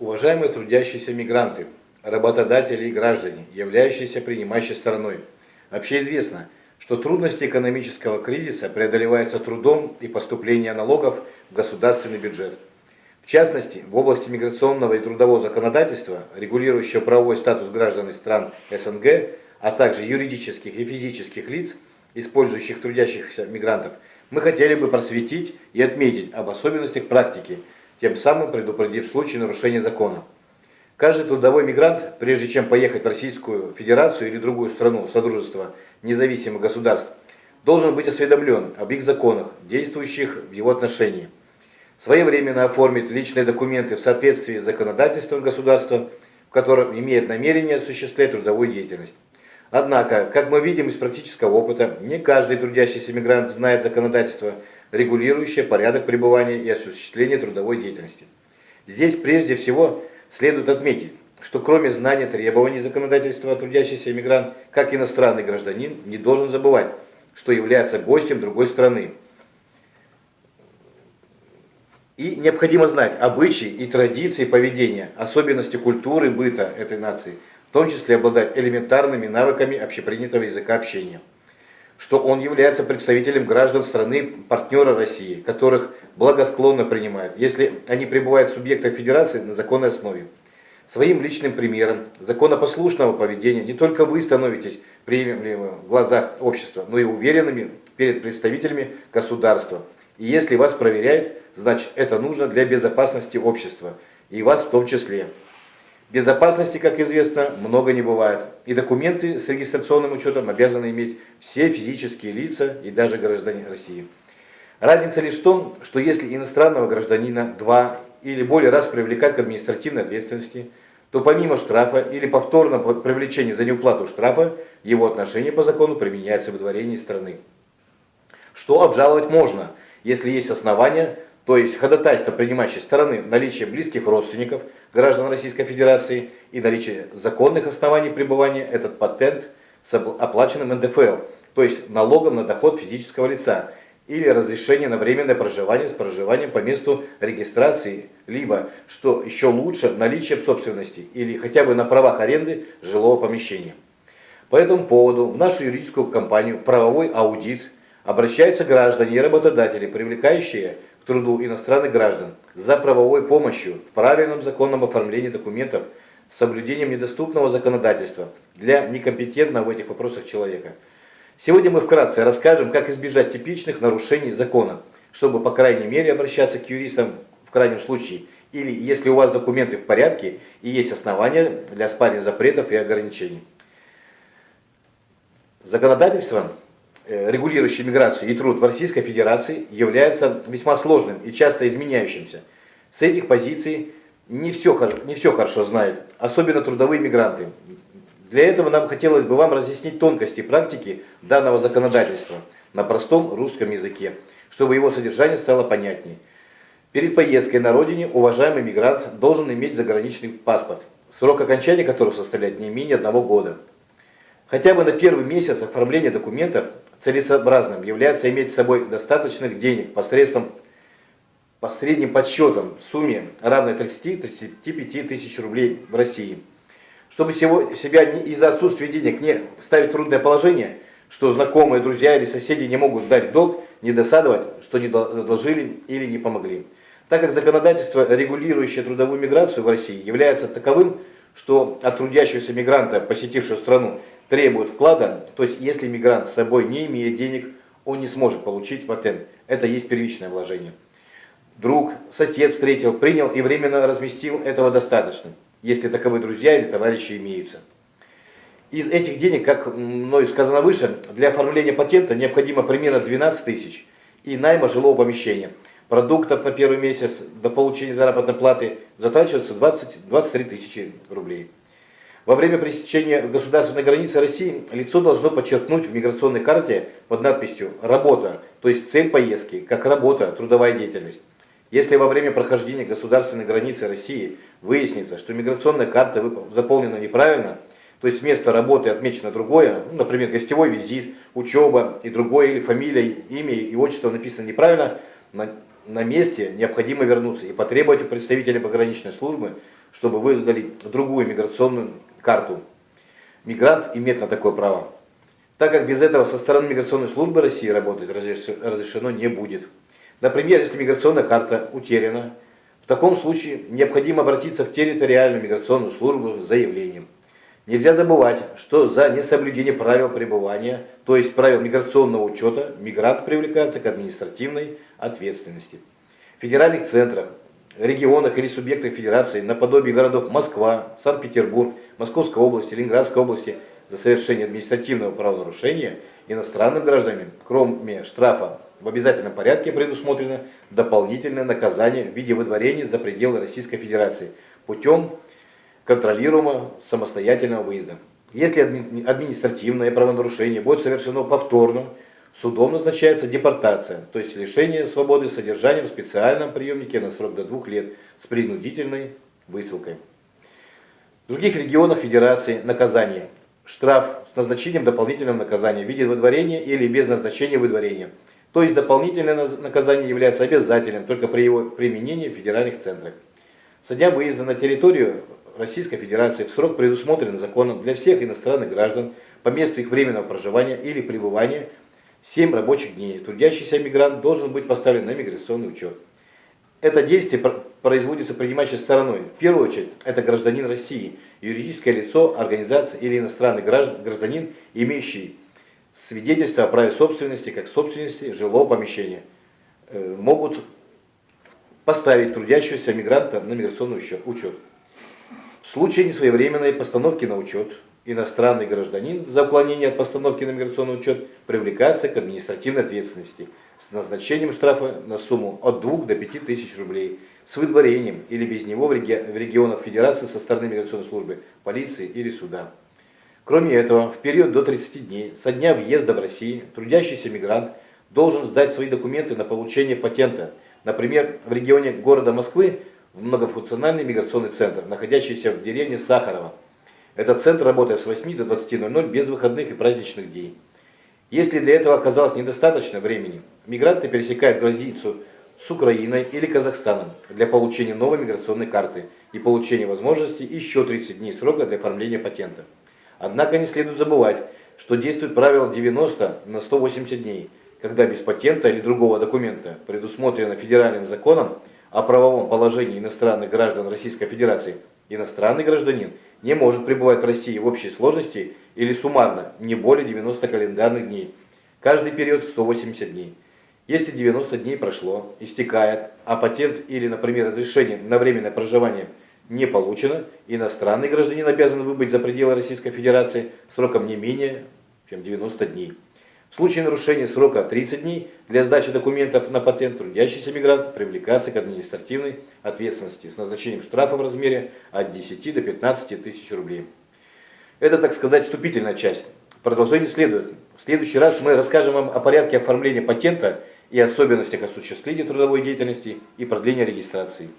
Уважаемые трудящиеся мигранты, работодатели и граждане, являющиеся принимающей стороной, вообще известно, что трудности экономического кризиса преодолеваются трудом и поступлением налогов в государственный бюджет. В частности, в области миграционного и трудового законодательства, регулирующего правовой статус граждан из стран СНГ, а также юридических и физических лиц, использующих трудящихся мигрантов, мы хотели бы просветить и отметить об особенностях практики, тем самым предупредив случай нарушения закона. Каждый трудовой мигрант, прежде чем поехать в Российскую Федерацию или другую страну Содружества независимых государств, должен быть осведомлен об их законах, действующих в его отношении. Своевременно оформить личные документы в соответствии с законодательством государства, в котором имеет намерение осуществлять трудовую деятельность. Однако, как мы видим из практического опыта, не каждый трудящийся мигрант знает законодательство, регулирующее порядок пребывания и осуществления трудовой деятельности. Здесь прежде всего следует отметить, что кроме знания требований законодательства трудящийся мигрант, как иностранный гражданин, не должен забывать, что является гостем другой страны. И необходимо знать обычаи и традиции поведения, особенности культуры быта этой нации – в том числе обладать элементарными навыками общепринятого языка общения, что он является представителем граждан страны партнера России, которых благосклонно принимают, если они пребывают в субъектах федерации на законной основе. Своим личным примером законопослушного поведения не только вы становитесь приемлемыми в глазах общества, но и уверенными перед представителями государства. И если вас проверяют, значит это нужно для безопасности общества, и вас в том числе. Безопасности, как известно, много не бывает. И документы с регистрационным учетом обязаны иметь все физические лица и даже граждане России. Разница лишь в том, что если иностранного гражданина два или более раз привлекать к административной ответственности, то помимо штрафа или повторного привлечения за неуплату штрафа, его отношение по закону применяется в выдворении страны. Что обжаловать можно, если есть основания то есть ходатайство принимающей стороны, наличие близких родственников граждан Российской Федерации и наличие законных оснований пребывания, этот патент с оплаченным НДФЛ, то есть налогом на доход физического лица, или разрешение на временное проживание с проживанием по месту регистрации, либо, что еще лучше, наличие в собственности или хотя бы на правах аренды жилого помещения. По этому поводу в нашу юридическую компанию «Правовой аудит» обращаются граждане и работодатели, привлекающие к труду иностранных граждан за правовой помощью в правильном законном оформлении документов с соблюдением недоступного законодательства для некомпетентного в этих вопросах человека. Сегодня мы вкратце расскажем, как избежать типичных нарушений закона, чтобы по крайней мере обращаться к юристам в крайнем случае, или если у вас документы в порядке и есть основания для оспаривания запретов и ограничений. Законодательство регулирующий миграцию и труд в Российской Федерации, является весьма сложным и часто изменяющимся. С этих позиций не все, не все хорошо знают, особенно трудовые мигранты. Для этого нам хотелось бы вам разъяснить тонкости практики данного законодательства на простом русском языке, чтобы его содержание стало понятнее. Перед поездкой на родине уважаемый мигрант должен иметь заграничный паспорт, срок окончания которого составляет не менее одного года. Хотя бы на первый месяц оформления документов целесообразным является иметь с собой достаточных денег посредством по средним подсчетам в сумме равной 30-35 тысяч рублей в России. Чтобы себя из-за отсутствия денег не ставить в трудное положение, что знакомые, друзья или соседи не могут дать долг, не досадовать, что не должили или не помогли. Так как законодательство, регулирующее трудовую миграцию в России, является таковым, что от трудящегося мигранта, посетившего страну, требует вклада, то есть если мигрант с собой не имеет денег, он не сможет получить патент. Это есть первичное вложение. Друг, сосед встретил, принял и временно разместил, этого достаточно, если таковые друзья или товарищи имеются. Из этих денег, как мною сказано выше, для оформления патента необходимо примерно 12 тысяч и найма жилого помещения. Продуктов на первый месяц до получения заработной платы затрачивается 20-23 тысячи рублей. Во время пересечения государственной границы России лицо должно подчеркнуть в миграционной карте под надписью «Работа», то есть цель поездки, как работа, трудовая деятельность. Если во время прохождения государственной границы России выяснится, что миграционная карта заполнена неправильно, то есть место работы отмечено другое, ну, например, гостевой визит, учеба и другое, или фамилия, имя и отчество написано неправильно, на, на месте необходимо вернуться и потребовать у представителя пограничной службы чтобы выдали другую миграционную карту. Мигрант имеет на такое право. Так как без этого со стороны миграционной службы России работать разрешено не будет. Например, если миграционная карта утеряна, в таком случае необходимо обратиться в территориальную миграционную службу с заявлением. Нельзя забывать, что за несоблюдение правил пребывания, то есть правил миграционного учета, мигрант привлекается к административной ответственности. В федеральных центрах, регионах или субъектах федерации, наподобие городов Москва, Санкт-Петербург, Московской области, Ленинградской области, за совершение административного правонарушения иностранным гражданам, кроме штрафа в обязательном порядке предусмотрено дополнительное наказание в виде выдворения за пределы Российской Федерации путем контролируемого самостоятельного выезда. Если административное правонарушение будет совершено повторно, судом назначается депортация, то есть лишение свободы содержания в специальном приемнике на срок до двух лет с принудительной высылкой. В других регионах Федерации наказание. Штраф с назначением дополнительного наказания в виде выдворения или без назначения выдворения – то есть дополнительное наказание является обязательным только при его применении в федеральных центрах. Со выезда на территорию Российской Федерации в срок предусмотренный законом для всех иностранных граждан по месту их временного проживания или пребывания 7 рабочих дней. Трудящийся мигрант должен быть поставлен на миграционный учет. Это действие производится принимающей стороной. В первую очередь, это гражданин России, юридическое лицо, организация или иностранный гражданин, имеющий свидетельства о праве собственности, как собственности жилого помещения, э, могут поставить трудящегося мигранта на миграционный учет. В случае несвоевременной постановки на учет, иностранный гражданин за уклонение от постановки на миграционный учет привлекается к административной ответственности с назначением штрафа на сумму от 2 до 5 тысяч рублей, с выдворением или без него в регионах Федерации со стороны миграционной службы, полиции или суда. Кроме этого, в период до 30 дней со дня въезда в Россию трудящийся мигрант должен сдать свои документы на получение патента. Например, в регионе города Москвы в многофункциональный миграционный центр, находящийся в деревне Сахарова. Этот центр работает с 8 до 20.00 без выходных и праздничных дней. Если для этого оказалось недостаточно времени, мигранты пересекают границу с Украиной или Казахстаном для получения новой миграционной карты и получения возможности еще 30 дней срока для оформления патента. Однако не следует забывать, что действует правило 90 на 180 дней, когда без патента или другого документа, предусмотрено федеральным законом о правовом положении иностранных граждан Российской Федерации, иностранный гражданин не может пребывать в России в общей сложности или суммарно не более 90 календарных дней, каждый период 180 дней. Если 90 дней прошло, истекает, а патент или, например, разрешение на временное проживание – не получено, иностранный гражданин обязан выбыть за пределы Российской Федерации сроком не менее чем 90 дней. В случае нарушения срока 30 дней для сдачи документов на патент трудящийся мигрант привлекается к административной ответственности с назначением штрафа в размере от 10 до 15 тысяч рублей. Это, так сказать, вступительная часть. Продолжение следует. В следующий раз мы расскажем вам о порядке оформления патента и особенностях осуществления трудовой деятельности и продления регистрации.